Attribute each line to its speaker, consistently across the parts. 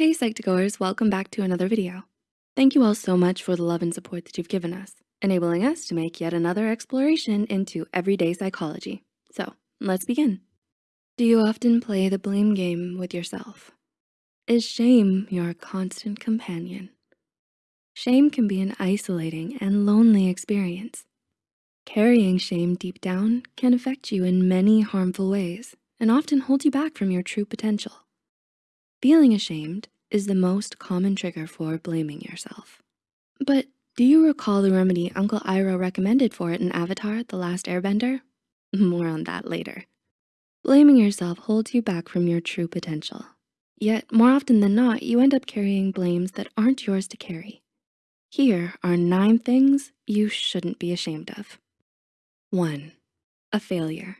Speaker 1: Hey Psych2Goers, welcome back to another video. Thank you all so much for the love and support that you've given us, enabling us to make yet another exploration into everyday psychology. So let's begin. Do you often play the blame game with yourself? Is shame your constant companion? Shame can be an isolating and lonely experience. Carrying shame deep down can affect you in many harmful ways and often hold you back from your true potential. Feeling ashamed is the most common trigger for blaming yourself. But do you recall the remedy Uncle Iroh recommended for it in Avatar, The Last Airbender? More on that later. Blaming yourself holds you back from your true potential. Yet more often than not, you end up carrying blames that aren't yours to carry. Here are nine things you shouldn't be ashamed of. One, a failure.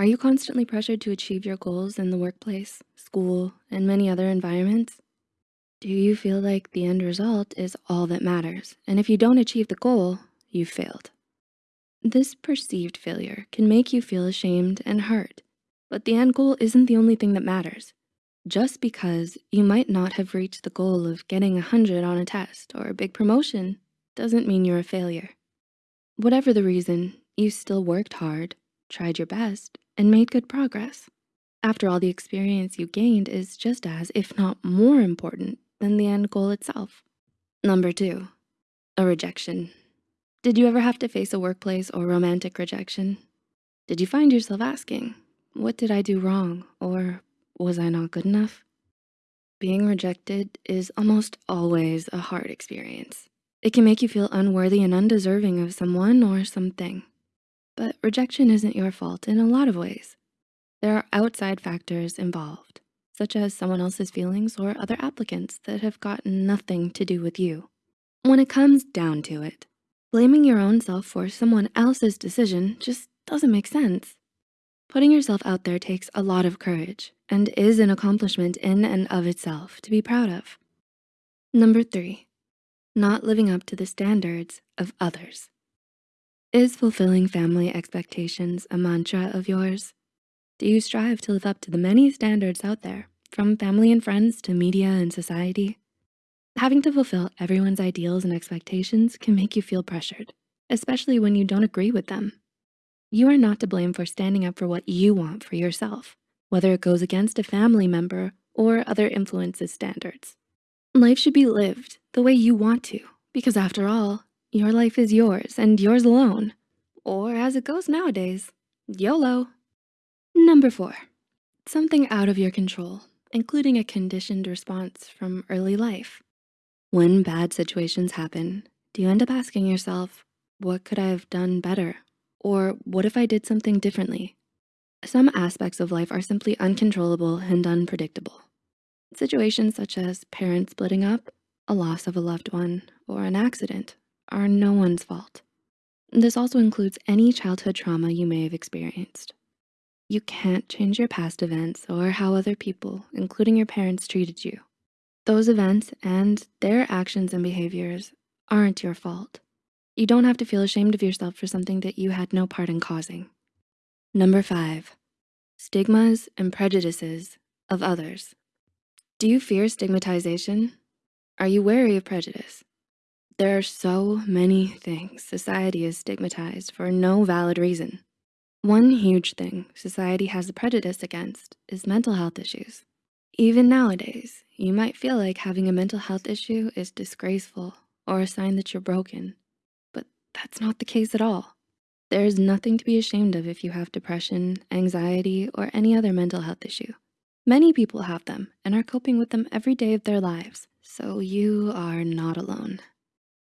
Speaker 1: Are you constantly pressured to achieve your goals in the workplace, school, and many other environments? Do you feel like the end result is all that matters? And if you don't achieve the goal, you've failed. This perceived failure can make you feel ashamed and hurt, but the end goal isn't the only thing that matters. Just because you might not have reached the goal of getting a 100 on a test or a big promotion doesn't mean you're a failure. Whatever the reason, you still worked hard, tried your best, and made good progress. After all, the experience you gained is just as, if not more important than the end goal itself. Number two, a rejection. Did you ever have to face a workplace or romantic rejection? Did you find yourself asking, what did I do wrong? Or was I not good enough? Being rejected is almost always a hard experience. It can make you feel unworthy and undeserving of someone or something. But rejection isn't your fault in a lot of ways. There are outside factors involved, such as someone else's feelings or other applicants that have got nothing to do with you. When it comes down to it, blaming your own self for someone else's decision just doesn't make sense. Putting yourself out there takes a lot of courage and is an accomplishment in and of itself to be proud of. Number three, not living up to the standards of others. Is fulfilling family expectations a mantra of yours? Do you strive to live up to the many standards out there, from family and friends to media and society? Having to fulfill everyone's ideals and expectations can make you feel pressured, especially when you don't agree with them. You are not to blame for standing up for what you want for yourself, whether it goes against a family member or other influences standards. Life should be lived the way you want to, because after all, your life is yours and yours alone. Or as it goes nowadays, YOLO. Number four, something out of your control, including a conditioned response from early life. When bad situations happen, do you end up asking yourself, what could I have done better? Or what if I did something differently? Some aspects of life are simply uncontrollable and unpredictable. Situations such as parents splitting up, a loss of a loved one, or an accident are no one's fault. This also includes any childhood trauma you may have experienced. You can't change your past events or how other people, including your parents, treated you. Those events and their actions and behaviors aren't your fault. You don't have to feel ashamed of yourself for something that you had no part in causing. Number five, stigmas and prejudices of others. Do you fear stigmatization? Are you wary of prejudice? There are so many things society is stigmatized for no valid reason. One huge thing society has a prejudice against is mental health issues. Even nowadays, you might feel like having a mental health issue is disgraceful or a sign that you're broken, but that's not the case at all. There is nothing to be ashamed of if you have depression, anxiety, or any other mental health issue. Many people have them and are coping with them every day of their lives, so you are not alone.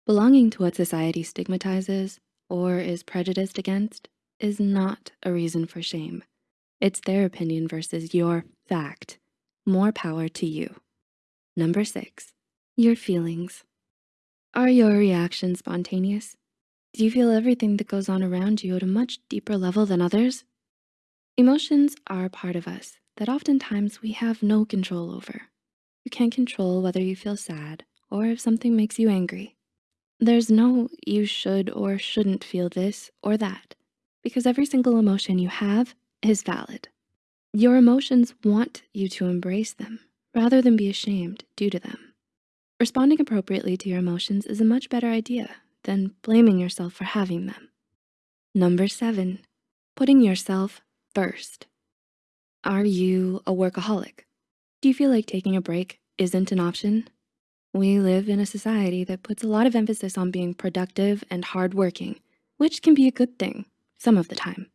Speaker 1: Belonging to what society stigmatizes or is prejudiced against is not a reason for shame. It's their opinion versus your fact. More power to you. Number six, your feelings. Are your reactions spontaneous? Do you feel everything that goes on around you at a much deeper level than others? Emotions are a part of us that oftentimes we have no control over. You can't control whether you feel sad or if something makes you angry. There's no you should or shouldn't feel this or that because every single emotion you have is valid. Your emotions want you to embrace them, rather than be ashamed due to them. Responding appropriately to your emotions is a much better idea than blaming yourself for having them. Number seven, putting yourself first. Are you a workaholic? Do you feel like taking a break isn't an option? We live in a society that puts a lot of emphasis on being productive and hardworking, which can be a good thing some of the time.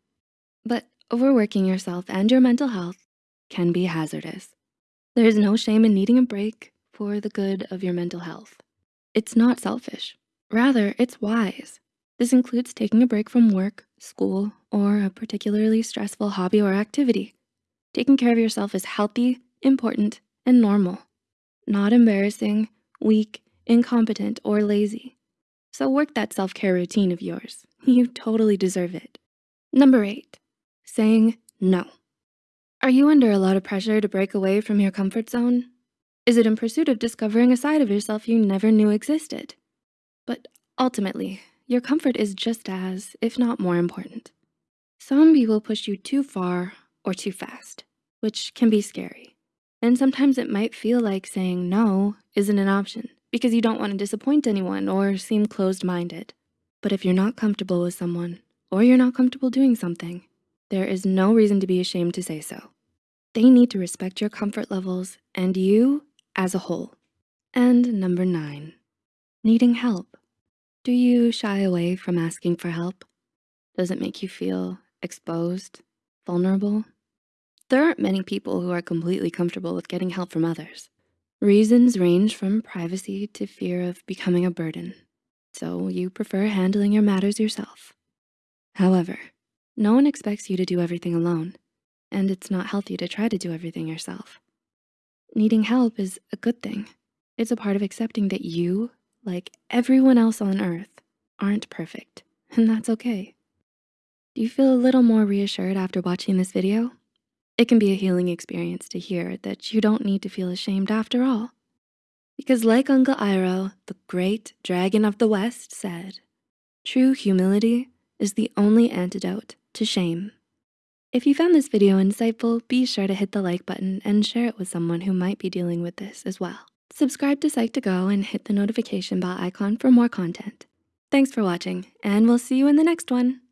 Speaker 1: But overworking yourself and your mental health can be hazardous. There's no shame in needing a break for the good of your mental health. It's not selfish, rather it's wise. This includes taking a break from work, school, or a particularly stressful hobby or activity. Taking care of yourself is healthy, important, and normal, not embarrassing, weak, incompetent, or lazy. So work that self-care routine of yours. You totally deserve it. Number eight, saying no. Are you under a lot of pressure to break away from your comfort zone? Is it in pursuit of discovering a side of yourself you never knew existed? But ultimately, your comfort is just as, if not more important. Some people push you too far or too fast, which can be scary. And sometimes it might feel like saying no isn't an option because you don't wanna disappoint anyone or seem closed-minded. But if you're not comfortable with someone or you're not comfortable doing something, there is no reason to be ashamed to say so. They need to respect your comfort levels and you as a whole. And number nine, needing help. Do you shy away from asking for help? Does it make you feel exposed, vulnerable? There aren't many people who are completely comfortable with getting help from others. Reasons range from privacy to fear of becoming a burden. So you prefer handling your matters yourself. However, no one expects you to do everything alone, and it's not healthy to try to do everything yourself. Needing help is a good thing. It's a part of accepting that you, like everyone else on earth, aren't perfect, and that's okay. Do you feel a little more reassured after watching this video? It can be a healing experience to hear that you don't need to feel ashamed after all. Because like Uncle Iroh, the great dragon of the West said, true humility is the only antidote to shame. If you found this video insightful, be sure to hit the like button and share it with someone who might be dealing with this as well. Subscribe to Psych2Go and hit the notification bell icon for more content. Thanks for watching, and we'll see you in the next one.